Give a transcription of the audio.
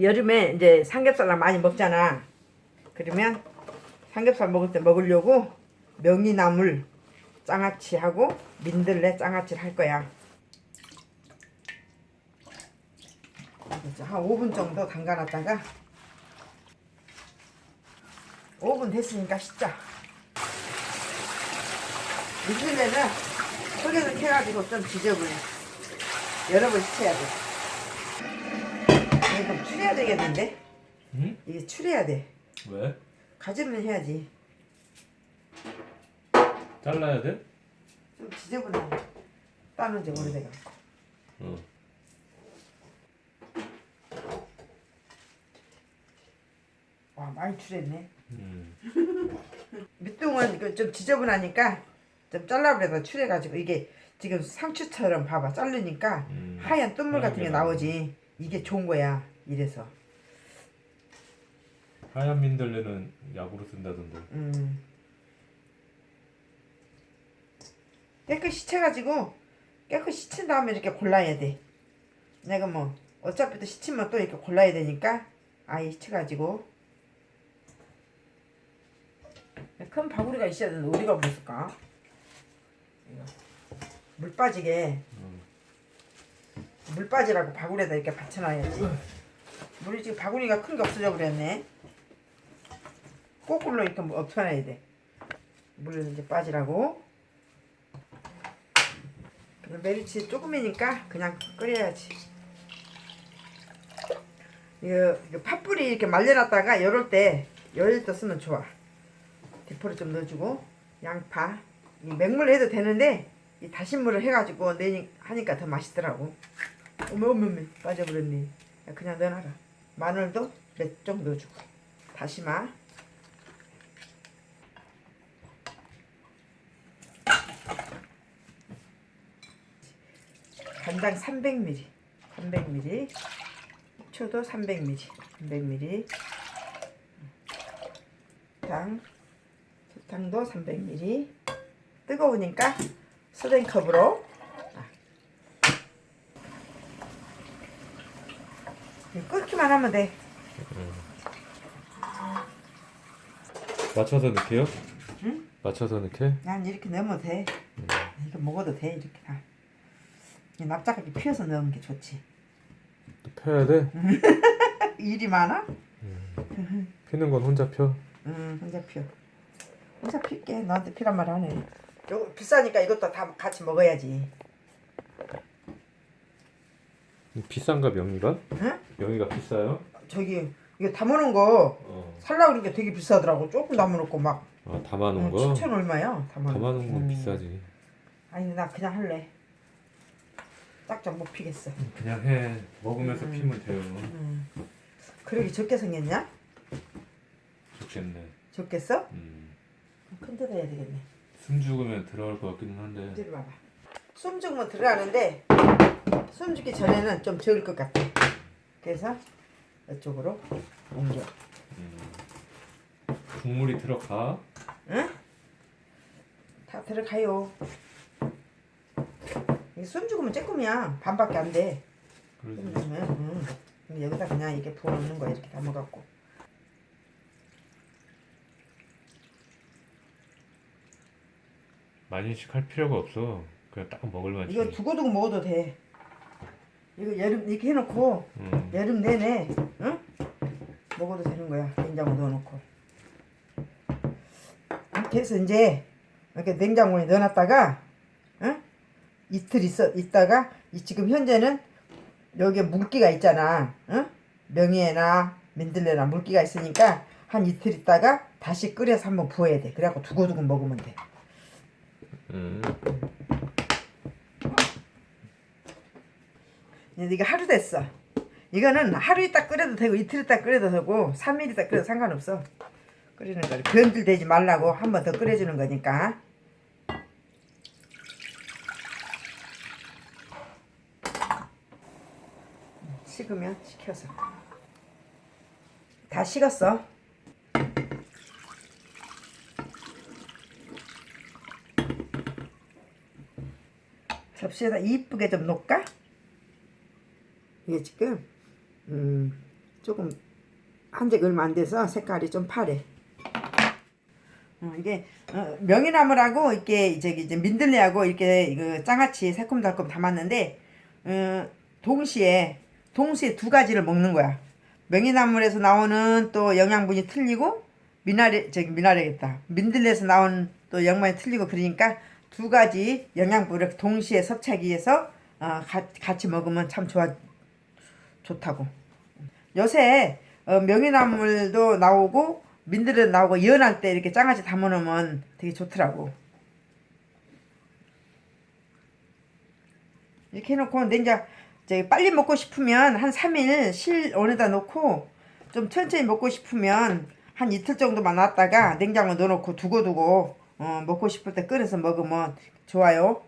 여름에 이제 삼겹살을 많이 먹잖아. 그러면 삼겹살 먹을 때 먹으려고 명이나물 장아찌하고 민들레 장아찌를 할 거야. 한 5분 정도 담가놨다가 5분 됐으니까 씻자. 민들레는 속에서 캐가지고 좀 지저분해. 여러 번 씻어야 돼. 추려야 되겠는데? 응? 이게 추려야 돼. 왜? 가지면 해야지. 잘라야 돼? 좀 지저분해. 따는 지 오래돼가. 어. 와 많이 추렸네. 음. 밑둥은 좀 지저분하니까 좀 잘라버려서 추려가지고 이게 지금 상추처럼 봐봐 자르니까 음. 하얀 뜬물 같은 게 나오지. 이게 좋은 거야. 이래서. 하얀 민들레는 약으로 쓴다던데. 음. 깨끗이 씻혀가지고 깨끗이 씻은 다음에 이렇게 골라야 돼. 내가 뭐 어차피 또 씻으면 또 이렇게 골라야 되니까 아예 씻혀가지고 큰 바구니가 있어야 되는데 어디가 없을까? 물 빠지게 음. 물 빠지라고 바구니에다 이렇게 받쳐놔야지. 물이 지금 바구니가 큰 게 없어져 버렸네. 거꾸로 이렇게 뭐 엎쳐놔야 돼. 물을 이제 빠지라고. 메리치 조금이니까 그냥 끓여야지. 이거, 이거 팥뿌리 이렇게 말려놨다가 열을 때 열릴 때 쓰면 좋아. 대포를 좀 넣어주고 양파 이 맹물로 해도 되는데 이 다신물을 해가지고 내니 하니까 더 맛있더라고. 어머 어머 어머 빠져버렸네. 야, 그냥 넣어놔라. 마늘도 몇좀 넣어주고 다시마. 간장 300ml, 300ml, 초도 300ml, 300ml, 당, 설탕도 300ml. 뜨거우니까 스랭컵으로 끓기만 하면 돼. 맞춰서 넣게요? 응? 맞춰서 넣게? 난 이렇게 넣으면 돼. 이거 먹어도 돼 이렇게 다. 이 납작하게 피워서 넣으면 게 좋지. 또 펴야 돼? 일이 많아? 피는 건 혼자 펴. 응 혼자 피워. 혼자 필게 너한테 피란 말 하네. 요 비싸니까 이것도 다 같이 먹어야지. 비싼가 명이가? 응? 명이가 비싸요? 저기 이거 담아놓은 거 어. 살라 그러니까 되게 비싸더라고. 조금 담아놓고 막 아 담아놓은 응, 거? 7천 얼마야? 담아놓은, 담아놓은 건 음. 비싸지. 아니 나 그냥 할래. 딱딱 못 피겠어. 그냥 해. 먹으면서 음. 피면 돼요. 음. 그러게 적게 생겼냐? 좋겠네. 적겠어? 음. 큰 데다 해야 되겠네. 숨 죽으면 들어갈 것 같기는 한데. 숨 죽으면 들어가는데 숨 죽기 전에는 좀 적을 것 같아. 그래서 이쪽으로 옮겨. 음. 국물이 들어가. 응? 다 들어가요. 이숨 죽으면 조금이야. 반밖에 안 돼. 그러지. 숨. 그럼 여기다 그냥 이렇게 부어 놓는 거야. 이렇게 담아갖고. 많이씩 할 필요가 없어. 그냥 딱 먹을만 지 이거 두고두고 먹어도 돼. 이거 여름 이렇게 해놓고 음. 여름 내내 응? 먹어도 되는 거야. 냉장고 넣어놓고. 이렇게 해서 이제 이렇게 냉장고에 넣어놨다가 응? 이틀 있어 있다가 이 지금 현재는 여기에 물기가 있잖아. 응? 명이나 민들레나 물기가 있으니까 한 이틀 있다가 다시 끓여서 한번 부어야 돼. 그래갖고 두고두고 먹으면 돼. 음. 이게 하루 됐어. 이거는 하루 있다 끓여도 되고 이틀 있다 끓여도 되고 3일 있다 끓여도 상관없어. 끓이는 거를 변질되지 말라고 한 번 더 끓여주는 거니까. 식으면 식혀서. 다 식었어. 접시에다 이쁘게 좀 놓을까? 이게 지금 음, 조금 한지가 얼마 안 돼서 색깔이 좀 파래. 어, 이게 어, 명이나물하고 이렇게 저기 이제 민들레하고 이렇게 이거 장아찌 새콤달콤 담았는데 어, 동시에 동시에 두 가지를 먹는 거야. 명이나물에서 나오는 또 영양분이 틀리고 미나리 저기 미나리겠다. 민들레에서 나온 또 영양분이 틀리고 그러니까 두 가지 영양분을 동시에 섭취하기 위해서 어, 가, 같이 먹으면 참 좋아 좋다고. 요새 어, 명이나물도 나오고 민들레도 나오고 연할 때 이렇게 장아찌 담아놓으면 되게 좋더라고. 이렇게 해놓고 냉장 저기 빨리 먹고 싶으면 한 3일 실온에다 놓고 좀 천천히 먹고 싶으면 한 이틀 정도만 놨다가 냉장고에 넣어놓고 두고두고 어, 먹고 싶을 때 끓여서 먹으면 좋아요.